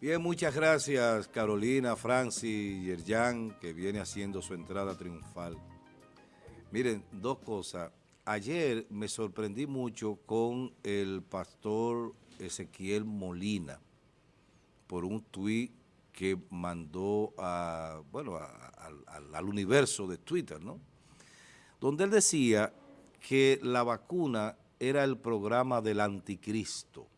Bien, muchas gracias Carolina, Francis, Yerjan, que viene haciendo su entrada triunfal. Miren, dos cosas. Ayer me sorprendí mucho con el pastor Ezequiel Molina por un tuit que mandó a, bueno, al universo de Twitter, ¿no? Donde él decía que la vacuna era el programa del anticristo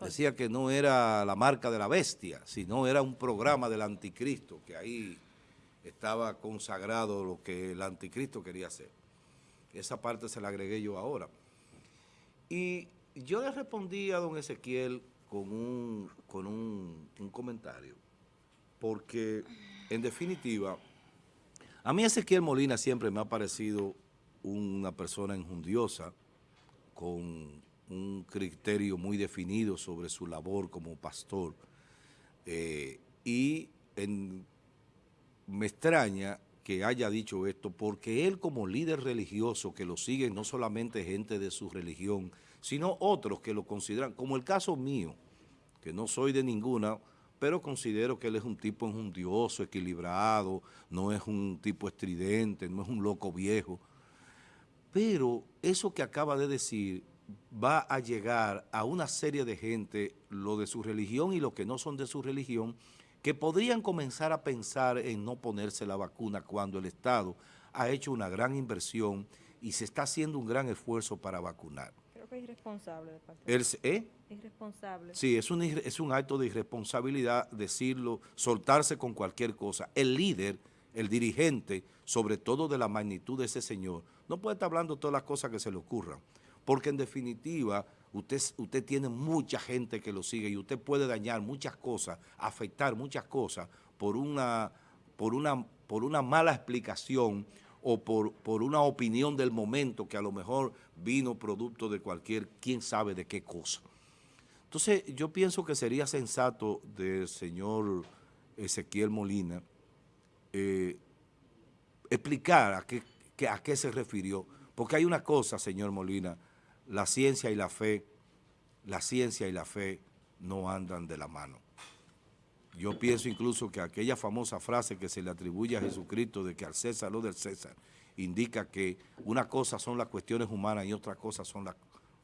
decía que no era la marca de la bestia, sino era un programa del anticristo, que ahí estaba consagrado lo que el anticristo quería hacer. Esa parte se la agregué yo ahora. Y yo le respondí a don Ezequiel con un, con un, comentario, porque en definitiva, a mí Ezequiel Molina siempre me ha parecido una persona enjundiosa, con un criterio muy definido sobre su labor como pastor. Eh, y me extraña que haya dicho esto porque él como líder religioso que lo sigue no solamente gente de su religión, sino otros que lo consideran, como el caso mío, que no soy de ninguna, pero considero que él es un tipo enjundioso, equilibrado, no es un tipo estridente, no es un loco viejo. Pero eso que acaba de decir va a llegar a una serie de gente, lo de su religión y lo que no son de su religión, que podrían comenzar a pensar en no ponerse la vacuna cuando el Estado ha hecho una gran inversión y se está haciendo un gran esfuerzo para vacunar. Creo que es irresponsable de parte ¿Eh? Irresponsable. Sí, es un, es un acto de irresponsabilidad decirlo, soltarse con cualquier cosa. El líder, el dirigente, sobre todo de la magnitud de ese señor, no puede estar hablando todas las cosas que se le ocurran porque en definitiva usted, usted tiene mucha gente que lo sigue y usted puede dañar muchas cosas, afectar muchas cosas por una, por una, por una mala explicación o por, por una opinión del momento que a lo mejor vino producto de cualquier, quién sabe de qué cosa. Entonces yo pienso que sería sensato del señor Ezequiel Molina eh, explicar a qué, a qué se refirió, porque hay una cosa, señor Molina, la ciencia y la fe, la ciencia y la fe no andan de la mano. Yo pienso incluso que aquella famosa frase que se le atribuye a Jesucristo de que al César lo del César, indica que una cosa son las cuestiones humanas y otra cosa son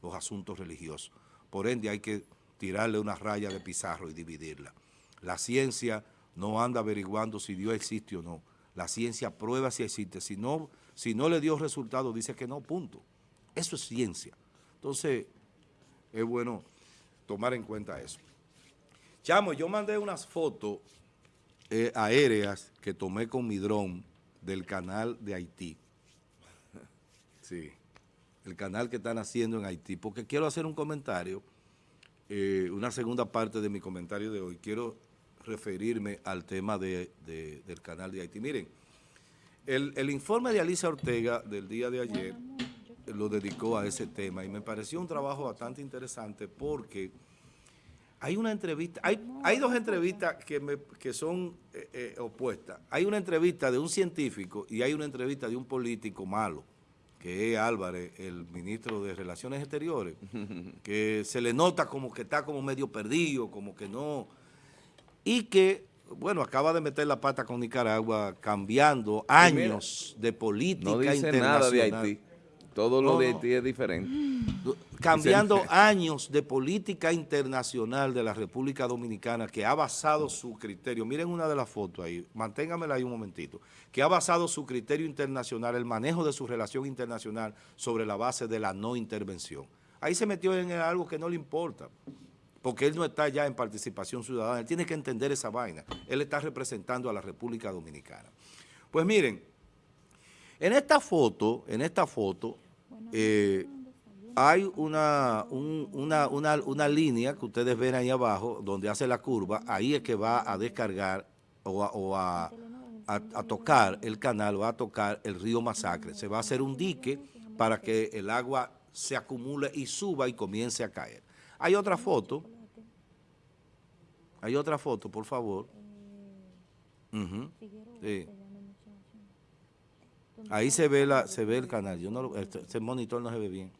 los asuntos religiosos. Por ende hay que tirarle una raya de pizarro y dividirla. La ciencia no anda averiguando si Dios existe o no. La ciencia prueba si existe. Si no, si no le dio resultado, dice que no, punto. Eso es ciencia. Entonces, es bueno tomar en cuenta eso. Chamo, yo mandé unas fotos eh, aéreas que tomé con mi dron del canal de Haití. sí, el canal que están haciendo en Haití, porque quiero hacer un comentario, eh, una segunda parte de mi comentario de hoy. Quiero referirme al tema del canal de Haití. Miren, el, el informe de Alicia Ortega del día de ayer lo dedicó a ese tema y me pareció un trabajo bastante interesante porque hay una entrevista, hay, hay dos entrevistas que, me, que son eh, eh, opuestas. Hay una entrevista de un científico y hay una entrevista de un político malo, que es Álvarez, el ministro de Relaciones Exteriores, que se le nota como que está como medio perdido, como que no, y que, bueno, acaba de meter la pata con Nicaragua cambiando años de política no dice internacional. Nada de Haití. Todo lo de Haití es diferente. Cambiando años de política internacional de la República Dominicana que ha basado su criterio, miren una de las fotos ahí, manténgamela ahí un momentito, que ha basado su criterio internacional, el manejo de su relación internacional sobre la base de la no intervención. Ahí se metió en algo que no le importa, porque él no está ya en participación ciudadana, él tiene que entender esa vaina, él está representando a la República Dominicana. Pues miren, en esta foto, en esta foto, eh, hay una, una, una, línea que ustedes ven ahí abajo, donde hace la curva, ahí es que va a descargar o, a, a, tocar el canal, va a tocar el río Masacre. Se va a hacer un dique para que el agua se acumule y suba y comience a caer. Hay otra foto. Hay otra foto, por favor. sí. Ahí se ve la se ve el canal. Yo no ese monitor no se ve bien.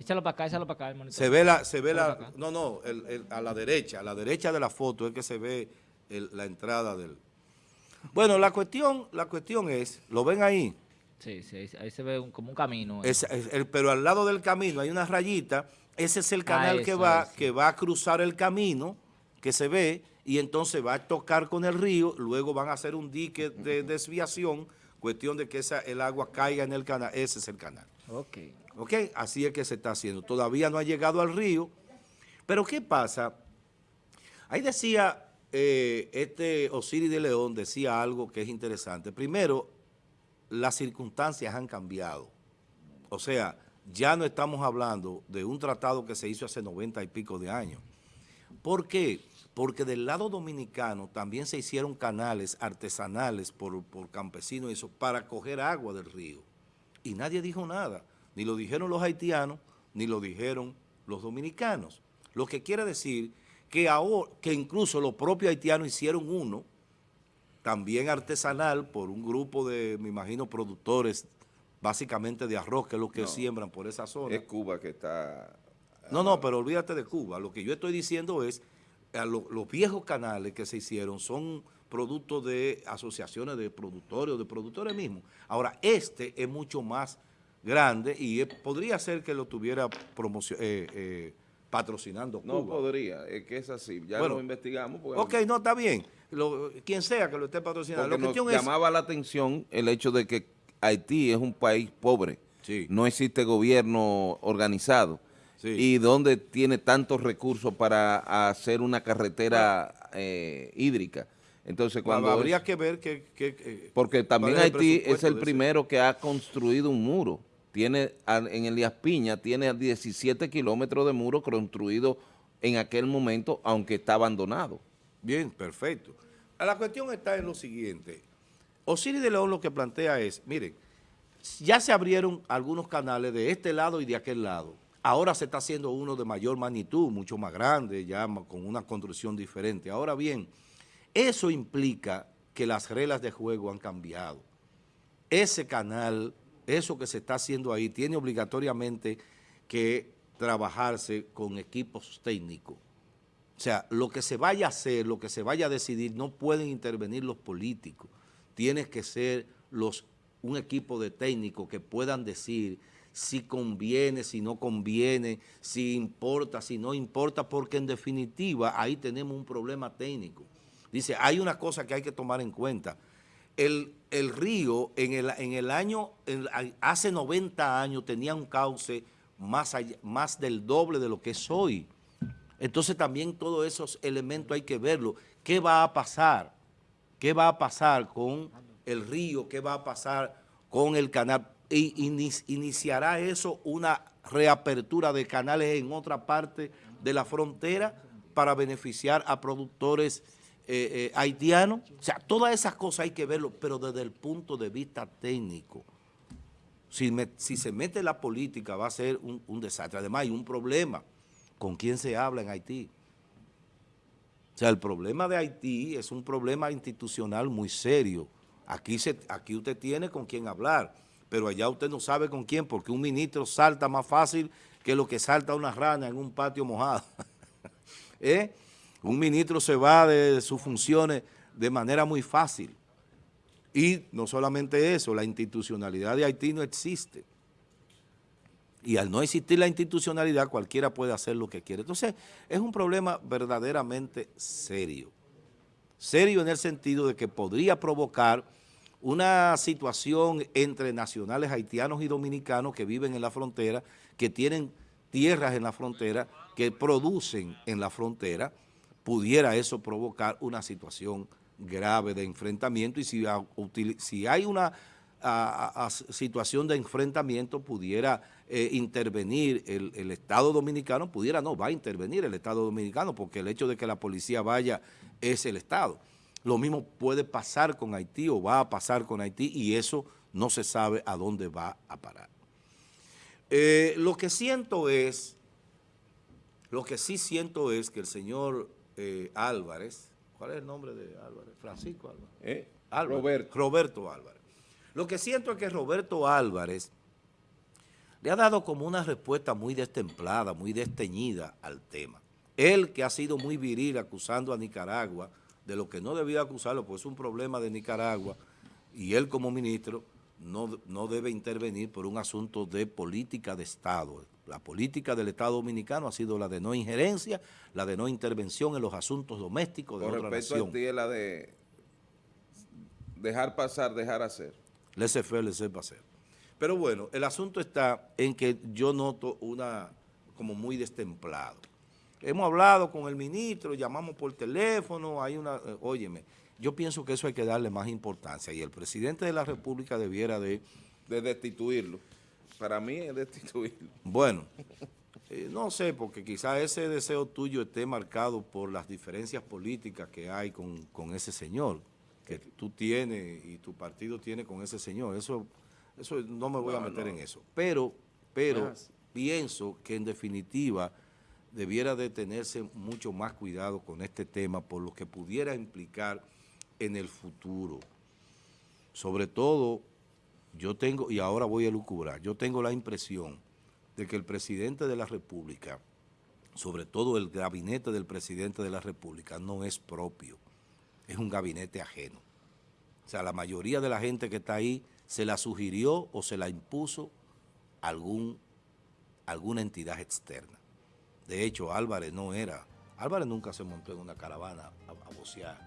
Échalo para acá, échalo para acá, el monitor. Se ve la, se ve la, no, no, el- el- a la derecha, a la derecha de la foto es que se ve el- la entrada del... Bueno, la cuestión, la cuestión es, ¿lo ven ahí? Sí, sí, ahí, se ve un- como un camino. ahí. Es- es el- pero al lado del camino hay una rayita, ese es el canal que eso, va, que va a cruzar el camino, que se ve, y entonces va a tocar con el río, luego van a hacer un dique de desviación, cuestión de que esa, el agua caiga en el canal, ese es el canal. Ok. ¿Ok? Así es que se está haciendo. Todavía no ha llegado al río. Pero ¿qué pasa? Ahí decía, eh, este Osiris de León decía algo que es interesante. Primero, las circunstancias han cambiado. O sea, ya no estamos hablando de un tratado que se hizo hace 90 y pico de años. ¿Por qué? Porque del lado dominicano también se hicieron canales artesanales por, por campesinos eso para coger agua del río. Y nadie dijo nada. Ni lo dijeron los haitianos, ni lo dijeron los dominicanos. Lo que quiere decir que, ahora, que incluso los propios haitianos hicieron uno, también artesanal, por un grupo de, me imagino, productores, básicamente de arroz, que es lo que No. siembran por esa zona. Es Cuba que está... No, no, pero olvídate de Cuba. Lo que yo estoy diciendo es, lo- los viejos canales que se hicieron son productos de asociaciones de productores o de productores mismos. Ahora, este es mucho más grande y podría ser que lo tuviera eh, eh, patrocinando Cuba. No podría, es que es así. Ya Bueno, lo investigamos. Porque, Ok, no, está bien. Lo- quien sea que lo esté patrocinando. porque La nos cuestión es... llamaba la atención el hecho de que Haití es un país pobre. Sí. No existe gobierno organizado. Sí. Y donde tiene tantos recursos para hacer una carretera eh, hídrica. Entonces, cuando... habría es- que ver que... que- que- Porque también el Haití es el ese- primero que ha construido un muro. Tiene en Elías Piña tiene 17 kilómetros de muro construido en aquel momento, aunque está abandonado. Bien, perfecto. La cuestión está en lo siguiente. Osiris de León lo que plantea es, miren, ya se abrieron algunos canales de este lado y de aquel lado. Ahora se está haciendo uno de mayor magnitud, mucho más grande, ya con una construcción diferente. Ahora bien, eso implica que las reglas de juego han cambiado. Ese canal, eso que se está haciendo ahí, tiene obligatoriamente que trabajarse con equipos técnicos. O sea, lo que se vaya a hacer, lo que se vaya a decidir, no pueden intervenir los políticos. Tiene que ser los, un equipo de técnicos que puedan decir si conviene, si no conviene, si importa, si no importa, porque en definitiva ahí tenemos un problema técnico. Dice, hay una cosa que hay que tomar en cuenta. El, el río en el, en el año, hace 90 años tenía un cauce más, más del doble de lo que es hoy. Entonces también todos esos elementos hay que verlo. ¿Qué va a pasar? ¿Qué va a pasar con el río? ¿Qué va a pasar con el canal? Iniciará eso una reapertura de canales en otra parte de la frontera para beneficiar a productores eh, eh, haitianos. O sea, todas esas cosas hay que verlo, pero desde el punto de vista técnico. Si, se mete la política va a ser un, desastre. Además hay un problema. ¿Con quién se habla en Haití? O sea, el problema de Haití es un problema institucional muy serio. Aquí, aquí usted tiene con quién hablar, pero allá usted no sabe con quién, porque un ministro salta más fácil que lo que salta una rana en un patio mojado. ¿Eh? Un ministro se va de sus funciones de manera muy fácil. Y no solamente eso, la institucionalidad de Haití no existe. Y al no existir la institucionalidad, cualquiera puede hacer lo que quiere. Entonces, es un problema verdaderamente serio. Serio en el sentido de que podría provocar una situación entre nacionales haitianos y dominicanos que viven en la frontera, que tienen tierras en la frontera, que producen en la frontera, pudiera eso provocar una situación grave de enfrentamiento y si, hay una situación de enfrentamiento pudiera eh, intervenir el, el Estado Dominicano, pudiera no, va a intervenir el Estado Dominicano porque el hecho de que la policía vaya es el Estado. Lo mismo puede pasar con Haití o va a pasar con Haití y eso no se sabe a dónde va a parar. Eh, lo que siento es, lo que sí siento es que el señor eh, Álvarez, ¿cuál es el nombre de Álvarez? Francisco Álvarez. ¿Eh? Álvarez. Roberto. Roberto Álvarez. Lo que siento es que Roberto Álvarez le ha dado como una respuesta muy destemplada, muy desteñida al tema. Él que ha sido muy viril acusando a Nicaragua de lo que no debía acusarlo, pues es un problema de Nicaragua, y él como ministro no, no debe intervenir por un asunto de política de Estado. La política del Estado Dominicano ha sido la de no injerencia, la de no intervención en los asuntos domésticos de Con otra respecto nación. a ti es la de dejar pasar, dejar hacer. Laissez faire, laissez passer. Pero bueno, el asunto está en que yo noto una como muy destemplado. Hemos hablado con el ministro, llamamos por teléfono, hay una, eh, óyeme, yo pienso que eso hay que darle más importancia y el presidente de la República debiera de, De destituirlo. Para mí es destituirlo. bueno, eh, no sé, porque quizás ese deseo tuyo esté marcado por las diferencias políticas que hay con, con ese señor, que tú tienes y tu partido tiene con ese señor. Eso, eso no me voy a meter no. en eso. Pero, pero pienso que en definitiva debiera de tenerse mucho más cuidado con este tema por lo que pudiera implicar en el futuro. Sobre todo, yo tengo, y ahora voy a lucubrar, yo tengo la impresión de que el presidente de la República, sobre todo el gabinete del presidente de la República, no es propio, es un gabinete ajeno. O sea, la mayoría de la gente que está ahí se la sugirió o se la impuso algún, alguna entidad externa. De hecho, Álvarez no era, Álvarez nunca se montó en una caravana a, a vocear.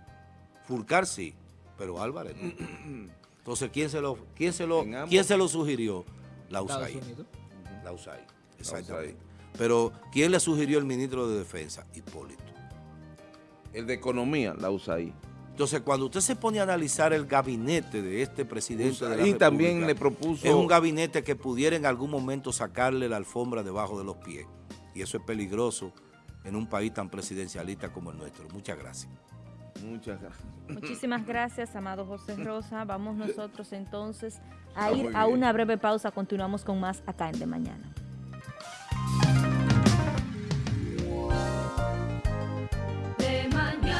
Fulcar sí, pero Álvarez no. Entonces, ¿quién se lo, quién se lo, quién se lo sugirió? La USAID. La USAID, USAID. exactamente. Pero, ¿quién le sugirió el ministro de Defensa? Hipólito. El de economía la usa ahí. Entonces, cuando usted se pone a analizar el gabinete de este presidente de la Y también República, le propuso... es un gabinete que pudiera en algún momento sacarle la alfombra debajo de los pies. Y eso es peligroso en un país tan presidencialista como el nuestro. Muchas gracias. Muchas gracias. Muchísimas gracias, amado José Rosa. Vamos nosotros entonces a Está ir a una breve pausa. Continuamos con más acá en De Mañana.